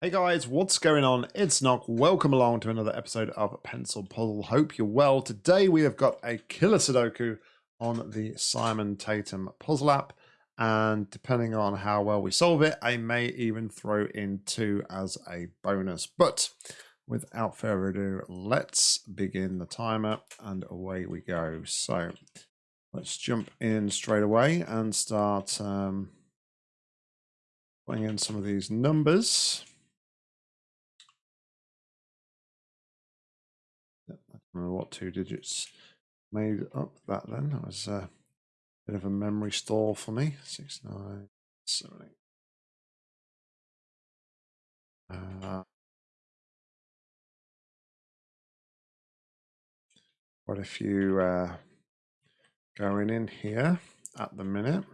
Hey guys, what's going on? It's Nock. Welcome along to another episode of Pencil Puzzle. Hope you're well. Today we have got a killer Sudoku on the Simon Tatham puzzle app. And depending on how well we solve it, I may even throw in two as a bonus. But without further ado, let's begin the timer and away we go. So let's jump in straight away and start um, putting in some of these numbers. Remember what two digits made up that then. That was a bit of a memory store for me. Six, nine, seven, eight. Uh, quite a few uh, going in here at the minute.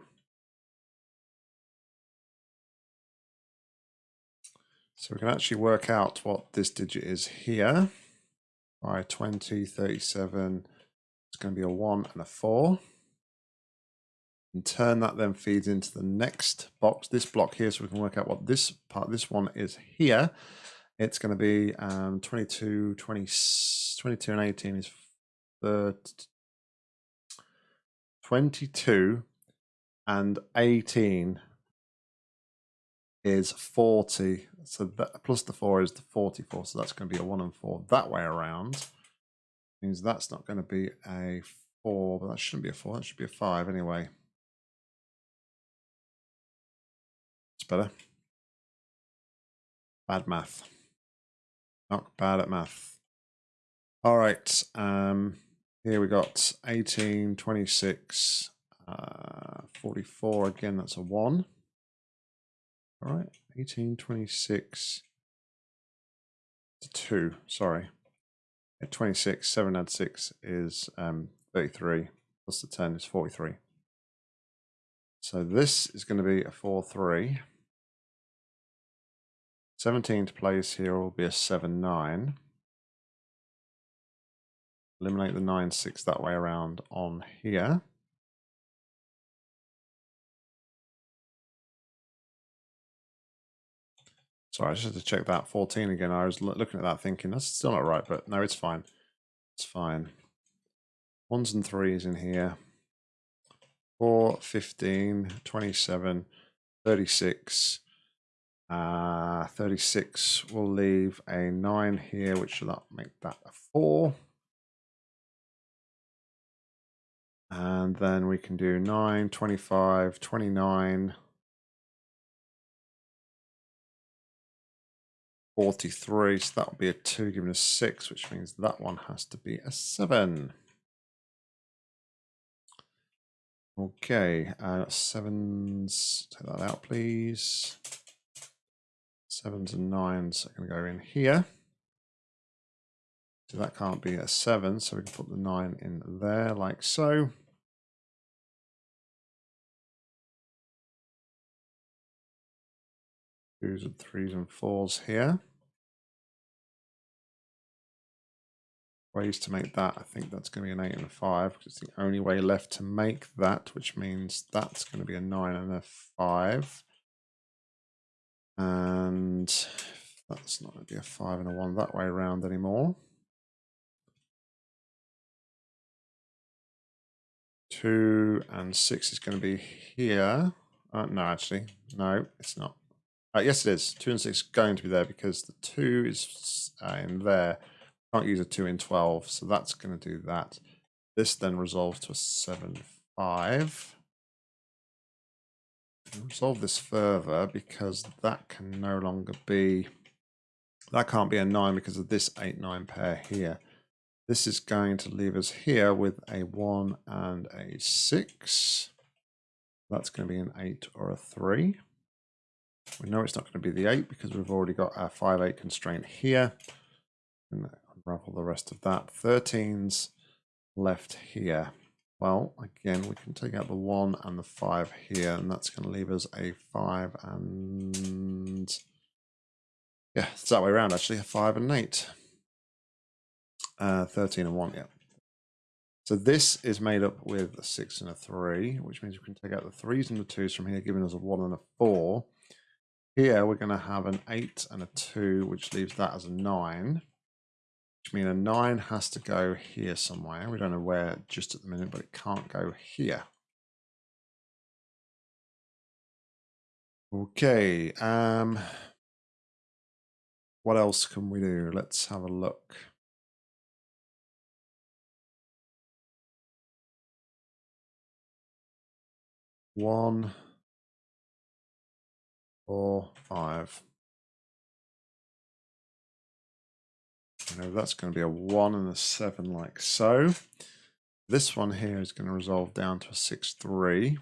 So we can actually work out what this digit is here by 20, 37. It's going to be a 1 and a 4. And turn that then feeds into the next box, this block here, so we can work out what this part, this one is here. It's going to be um, 22, 20, 22 and 18 is 30, 22 and 18 is 40. So that plus the 4 is the 44. So that's going to be a 1 and 4 that way around. Means that's not going to be a 4, but that shouldn't be a 4. That should be a 5 anyway. It's better. Bad math. Not bad at math. All right. Um, here we got 18, 26, uh, 44. Again, that's a 1. All right, 1826 to 2, sorry. At 26, 7 add 6 is um, 33, plus the 10 is 43. So this is going to be a 4 3. 17 to place here will be a 7 9. Eliminate the 9 6 that way around on here. Sorry, I just had to check that 14 again. I was looking at that thinking that's still not right, but no, it's fine. It's fine. Ones and threes in here. 4, 15, 27, 36. Uh, 36 will leave a 9 here, which will make that a 4. And then we can do 9, 25, 29, 43, so that would be a 2 given a 6, which means that one has to be a 7. Okay, uh, sevens, take that out please. Sevens and nines are going to go in here. So that can't be a 7, so we can put the 9 in there like so. Twos and threes and fours here. Ways to make that, I think that's going to be an 8 and a 5, because it's the only way left to make that, which means that's going to be a 9 and a 5. And that's not going to be a 5 and a 1 that way around anymore. 2 and 6 is going to be here. Uh, no, actually, no, it's not. Uh, yes, it is. Two and six going to be there because the two is uh, in there. Can't use a two in 12, so that's going to do that. This then resolves to a seven, five. Resolve this further because that can no longer be, that can't be a nine because of this eight, nine pair here. This is going to leave us here with a one and a six. That's going to be an eight or a three. We know it's not going to be the 8 because we've already got our 5-8 constraint here. And unravel the rest of that. 13's left here. Well, again, we can take out the 1 and the 5 here, and that's going to leave us a 5 and... Yeah, it's that way around, actually, a 5 and 8. Uh, 13 and 1, yeah. So this is made up with a 6 and a 3, which means we can take out the 3s and the 2s from here, giving us a 1 and a 4. Here we're going to have an 8 and a 2, which leaves that as a 9. Which means a 9 has to go here somewhere. We don't know where just at the minute, but it can't go here. Okay. Um, what else can we do? Let's have a look. One, four, five. know that's going to be a one and a seven like so. This one here is going to resolve down to a six, three.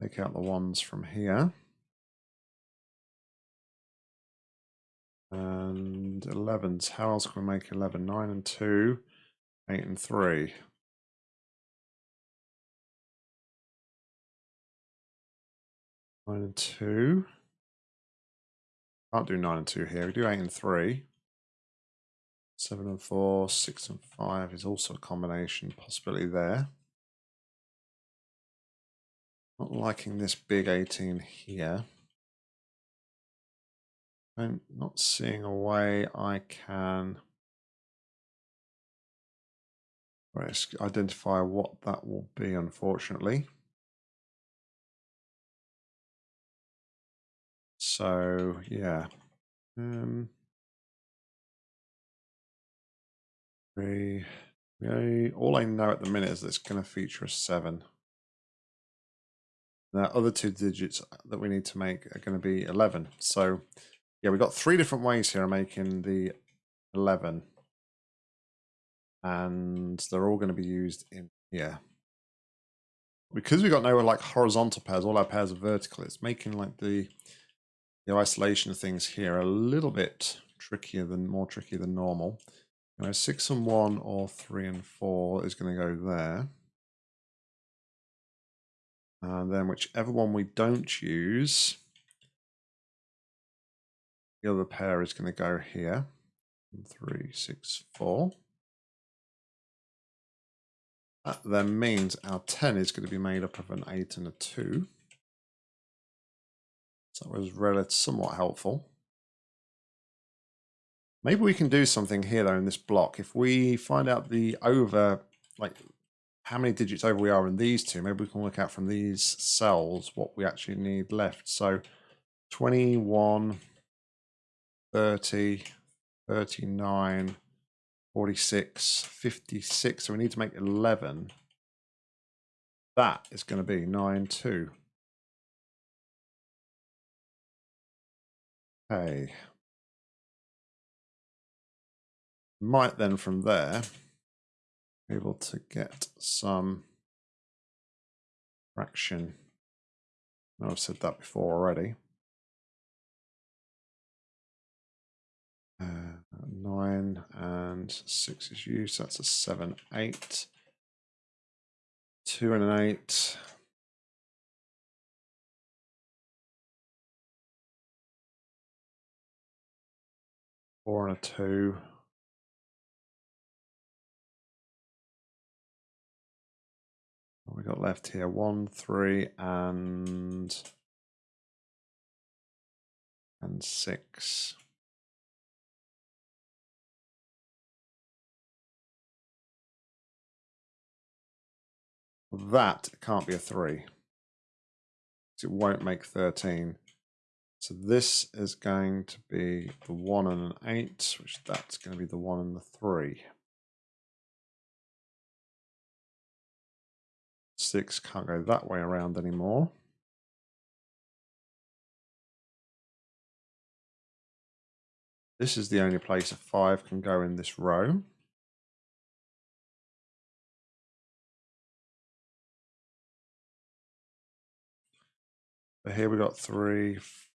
Take out the ones from here. And 11s, how else can we make 11? 9 and 2, 8 and 3. Nine and two. Can't do nine and two here. We do eight and three. Seven and four, six and five is also a combination possibility there. Not liking this big 18 here. I'm not seeing a way I can identify what that will be, unfortunately. So, yeah. Um, we, we, all I know at the minute is that it's going to feature a 7. Now, other two digits that we need to make are going to be 11. So yeah, we've got three different ways here of making the 11. And they're all going to be used in here. Because we've got no like horizontal pairs, all our pairs are vertical, it's making like the the isolation of things here a little bit trickier than more tricky than normal. You know, six and one or three and four is going to go there. And then whichever one we don't use, the other pair is going to go here. Three, six, four. That then means our 10 is going to be made up of an 8 and a 2. So that was relatively somewhat helpful. Maybe we can do something here though in this block. If we find out the over, like how many digits over we are in these two, maybe we can work out from these cells what we actually need left. So 21, 30, 39, 46, 56. So we need to make 11. That is going to be 9, 2. Okay. Might then from there be able to get some fraction. I've said that before already. Uh, nine and six is used. So that's a seven, eight. Two and an eight. Four and a two. What we got left here? One, three, and and six. That can't be a 3. It won't make 13. So this is going to be the 1 and an 8, which that's going to be the 1 and the 3. 6 can't go that way around anymore. This is the only place a 5 can go in this row. So here we got three,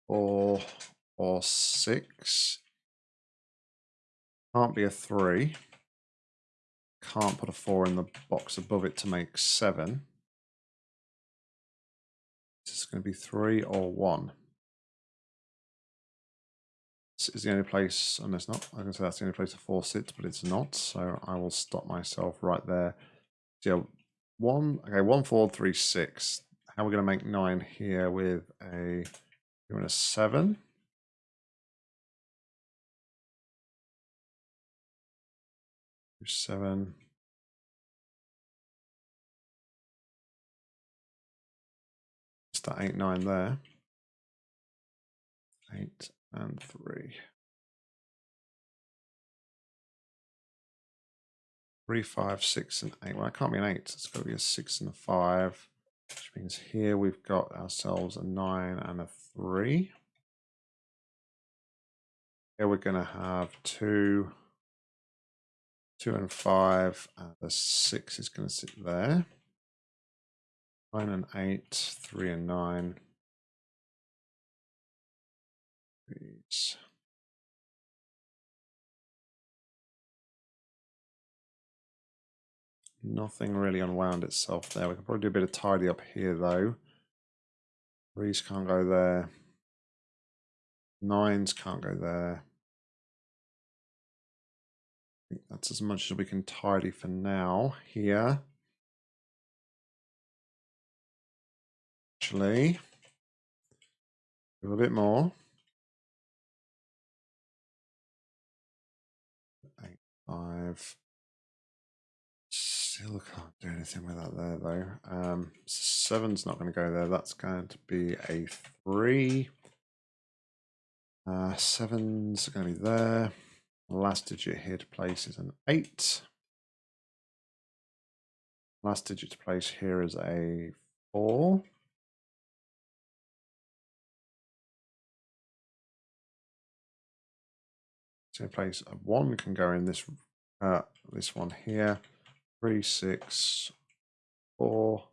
four, or six. Can't be a three. Can't put a four in the box above it to make seven. Is going to be three or one. This is the only place, and it's not, I can say that's the only place a four sits, but it's not. So I will stop myself right there. Yeah, one, okay, one, four, three, six how are we're going to make 9 here with a Doing a seven. Seven. It's that eight, nine there. Eight and three. Three, five, six, and eight. Well, it can't be an eight. It's got to be a six and a five, which means here we've got ourselves a nine and a three. Here we're going to have two, two and five, and the six is going to sit there. Nine and eight, three and nine. These. Nothing really unwound itself there. We can probably do a bit of tidy up here though. Threes can't go there. Nines can't go there. I think that's as much as we can tidy for now here. Actually, a little bit more. Eight, five. Still can't do anything with that there though. Um, seven's not going to go there. That's going to be a three. Uh, seven's going to be there. Last digit here to place is an eight. Last digit to place here is a four. So place a one can go in this uh, this one here. Three, six, four.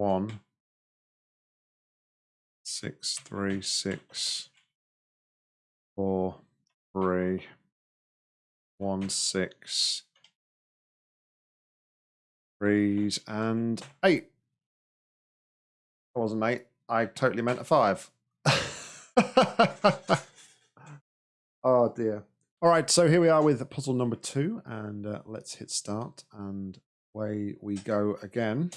one, six, three, six, four, three, one, six, threes, and eight. Wasn't eight. I totally meant a five. oh dear. All right, so here we are with puzzle number two, and uh, let's hit start, and away we go again.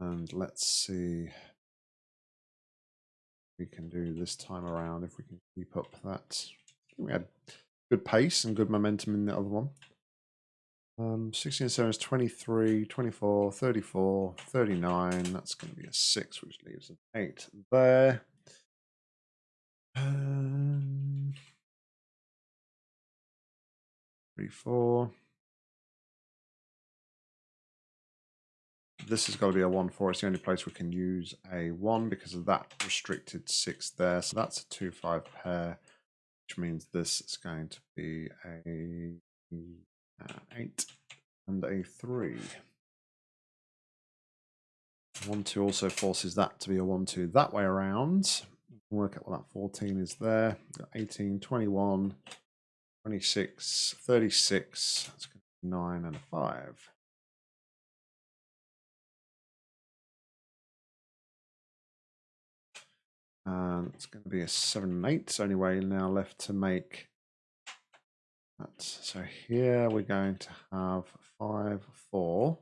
And let's see we can do this time around if we can keep up that. we had good pace and good momentum in the other one. Um, 16 and 7 is 23, 24, 34, 39. That's going to be a 6, which leaves an 8 there. Um, 3, 4. this has got to be a 1 4. It's the only place we can use a 1 because of that restricted 6 there. So that's a 2 5 pair, which means this is going to be a uh, 8 and a 3. 1 2 also forces that to be a 1 2 that way around. Work out what that 14 is there. 18, 21, 26, 36. That's 9 and a 5. And it's going to be a 7 and 8. It's only way now left to make that. So here we're going to have 5, 4.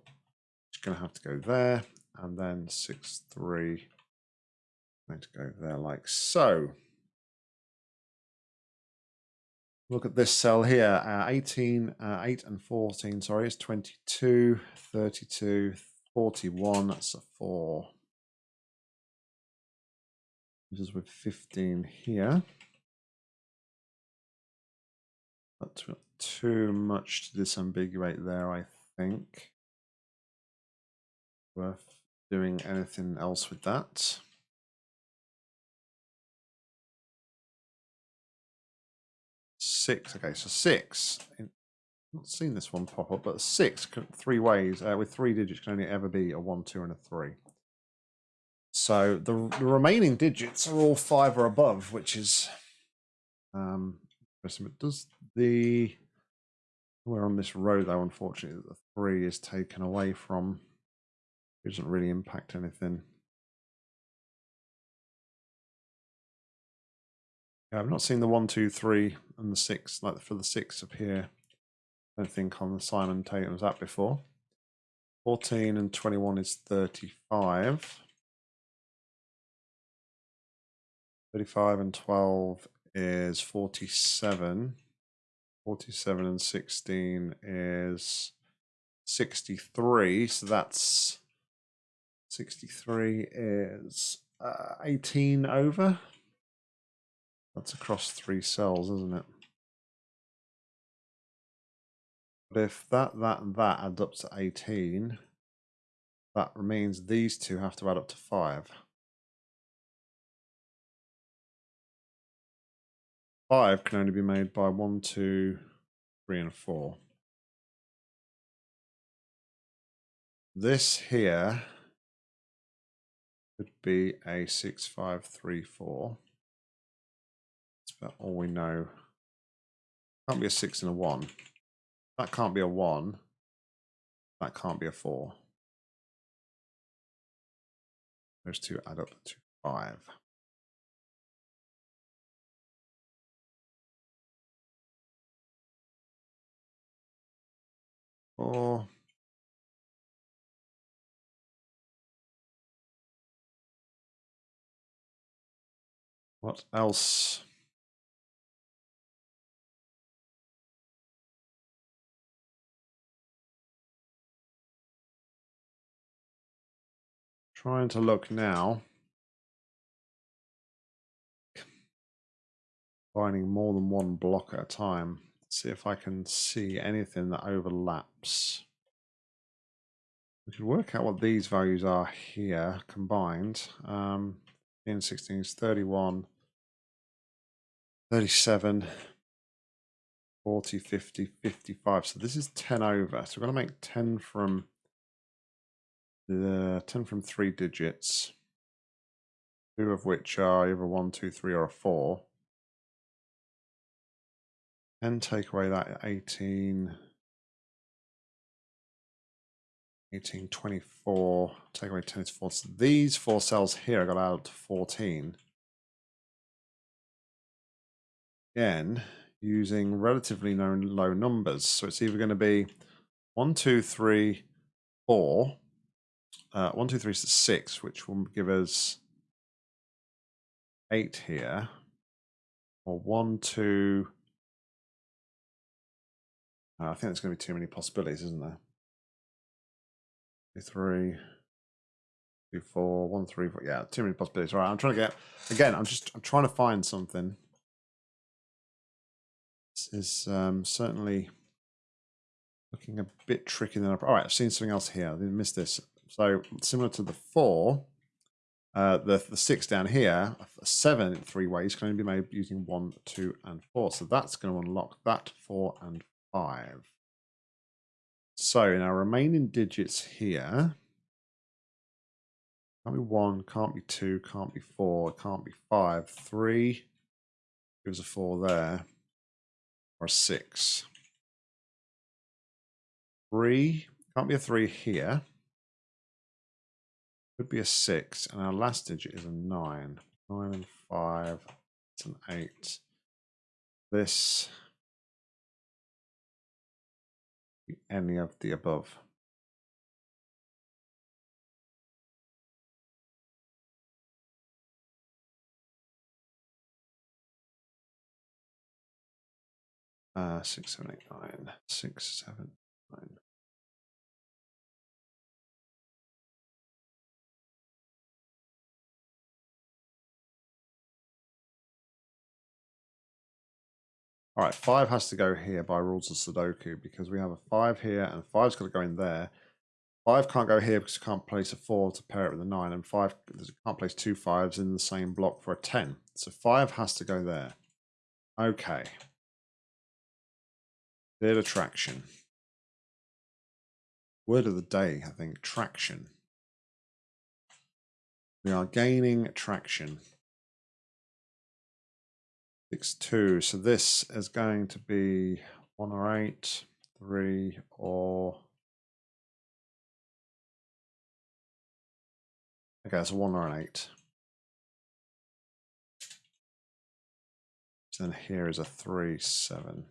It's going to have to go there. And then 6, 3. Going to go there like so. Look at this cell here, uh, 18, uh, 8 and 14, sorry, it's 22, 32, 41, that's a 4 This is with 15 here. Not too much to disambiguate there, I think. Worth doing anything else with that. Six, okay, so six. In, not seen this one pop up, but six, three ways, uh, with three digits can only ever be a one, two, and a three. So the, the remaining digits are all five or above, which is um, But does the we're on this row though? Unfortunately, the three is taken away from. It doesn't really impact anything. Yeah, I've not seen the one, two, three, and the six, like for the six appear. I don't think on the Simon Tatham's app before. 14 and 21 is 35. 35 and 12 is 47. 47 and 16 is 63. So that's 63 is uh, 18 over. That's across three cells, isn't it? But if that, that, and that adds up to 18, that means these two have to add up to 5. 5 can only be made by one, two, three, and 4. This here could be a 6, 5, 3, 4. That's about all we know. Can't be a 6 and a 1. That can't be a 1. That can't be a 4. Those two add up to 5. Four. What else? Trying to look now. Finding more than one block at a time. See if I can see anything that overlaps. We could work out what these values are here combined. Um, in 16 is 31, 37, 40, 50, 55. So this is 10 over. So we're going to make 10 from the 10 from three digits, two of which are either one, two, three, or a four. And take away that 18, 18, 24, take away 10 is 4. So these four cells here I got out to 14. Again, using relatively low, low numbers. So it's either going to be 1, 2, 3, 4, uh, 1, 2, 3 is 6, which will give us 8 here. Or 1, 2. Uh, I think there's going to be too many possibilities, isn't there? 2, 3, 2, 4, 1, 3, 4. Yeah, too many possibilities. All right, I'm trying to get, again, I'm just I'm trying to find something. This is um, certainly looking a bit tricky. Than I, all right, I've seen something else here. I didn't miss this. So similar to the four, uh, the, the six down here, seven in three ways can only be made using one, two, and four. So that's going to unlock that four and five. So in our remaining digits here, can't be one, can't be two, can't be four, can't be five. Three gives a four there, or a six. Three, can't be a three here. Could be a six, and our last digit is a nine. Nine and five, it's an eight. This, any of the above. Uh, six, seven, eight, nine, six, seven, nine. All right, five has to go here by rules of Sudoku because we have a five here and five's got to go in there. Five can't go here because you can't place a four to pair it with a nine, and five can't place two fives in the same block for a ten. So five has to go there. Okay. Bit of traction. Word of the day, I think, traction. We are gaining traction. Six two. So this is going to be one or eight, three or okay, it's a one or an eight. then here is a 3, 7.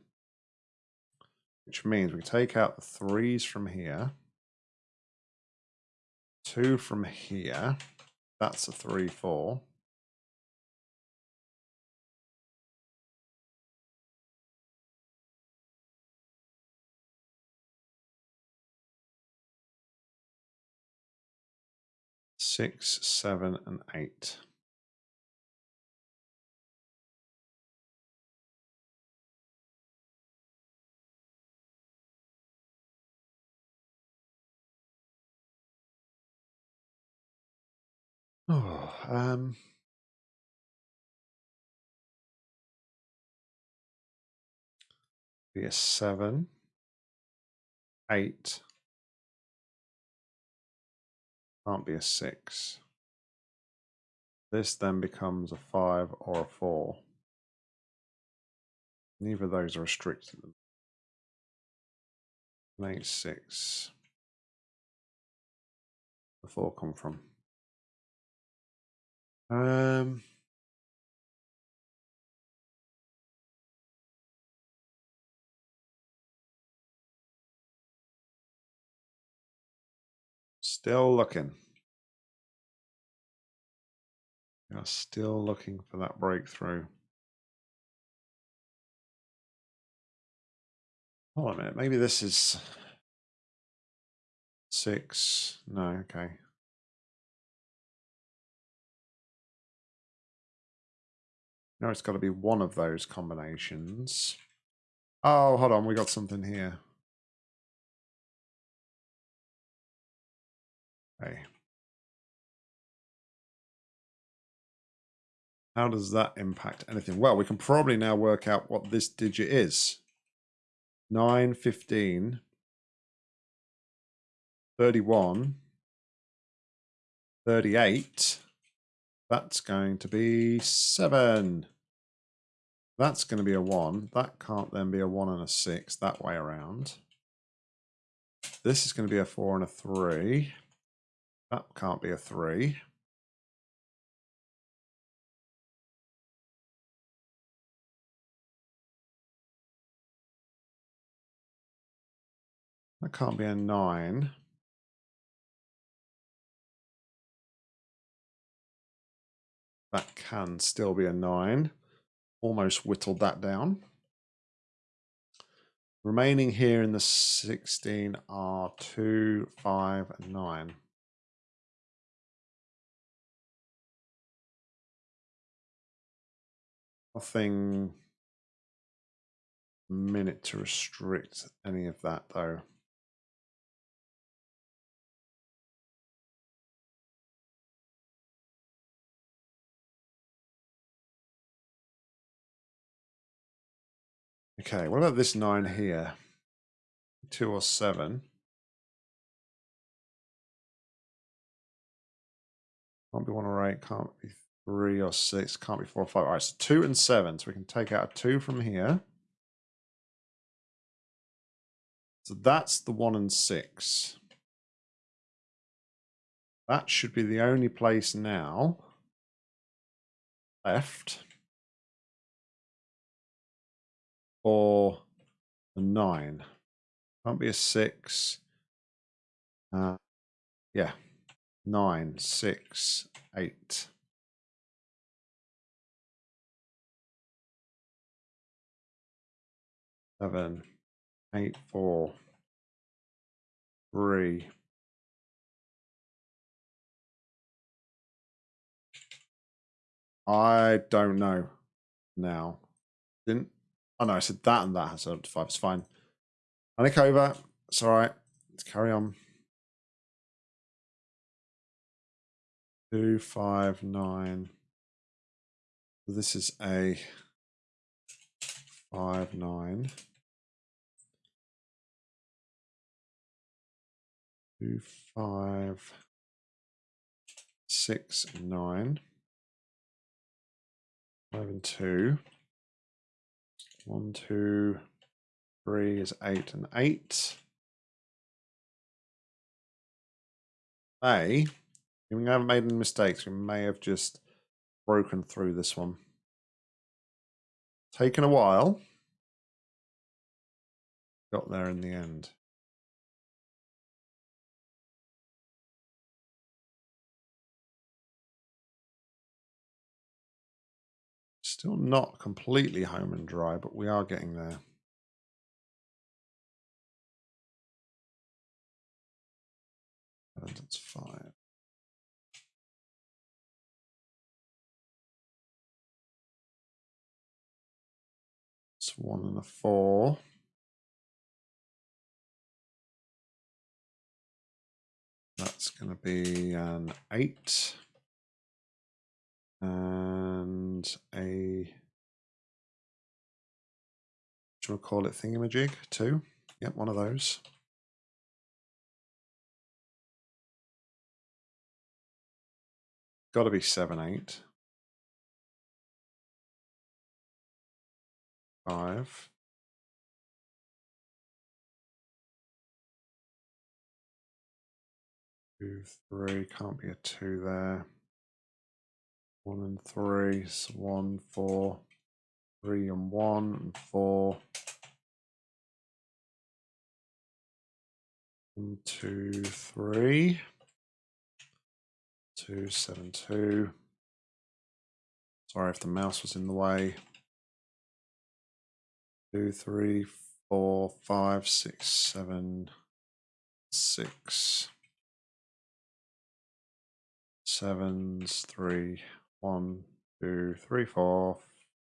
Which means we take out the 3s from here. 2 from here. That's a 3, 4. Six, seven, and eight. Oh, um, be a seven, eight, can't be a six. This then becomes a five or a four. Neither of those are restricted. Eight, six. The four come from. Um, still looking. You're still looking for that breakthrough. Hold on a minute. Maybe this is six. No, okay. No, it's got to be one of those combinations. Oh, hold on. We got something here. Hey. How does that impact anything? Well, we can probably now work out what this digit is. 9, 15, 31, 38. That's going to be 7. That's going to be a 1. That can't then be a 1 and a 6 that way around. This is going to be a 4 and a 3. That can't be a 3. That can't be a 9. That can still be a 9. Almost whittled that down. Remaining here in the 16 are 2, 5, and 9. Nothing minute to restrict any of that though. Okay, what about this nine here? Two or seven? Can't be one or eight, can't be three or six, can't be four or five. All right, so two and seven. So we can take out a two from here. So that's the one and six. That should be the only place now left or a nine. Can't be a six. Uh, yeah, nine, six, eight. Seven, eight, four, three. I don't know now. Didn't Oh no, I said that and that has a five. It's fine. Panic over. It's all right. Let's carry on. Two, five, nine. This is a five, nine. Two, five, six, nine. Five and two. One, two, three is eight and eight. A, we haven't made any mistakes. We may have just broken through this one. Taken a while. Got there in the end. Still not completely home and dry, but we are getting there. That's five. One and a four. That's going to be an eight and a do you call it thingamajig? Two. Yep, one of those. Got to be seven, eight. Five. Two, three, can't be a two there. One and three, so one, four, three and one, and four. One, two, three. Two, seven, two. Sorry if the mouse was in the way. Two, three, four, five, six, seven, six. Sevens, three, one, two, three, four,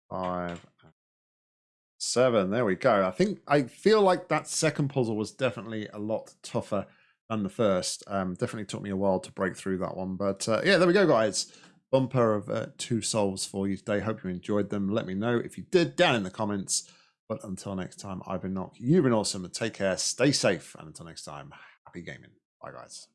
five, seven. There we go. I think I feel like that second puzzle was definitely a lot tougher than the first. Um, definitely took me a while to break through that one. But uh, yeah, there we go, guys. Bumper of uh, two solves for you today. Hope you enjoyed them. Let me know if you did down in the comments. But until next time, I've been Nock. You've been awesome. Take care. Stay safe. And until next time, happy gaming. Bye, guys.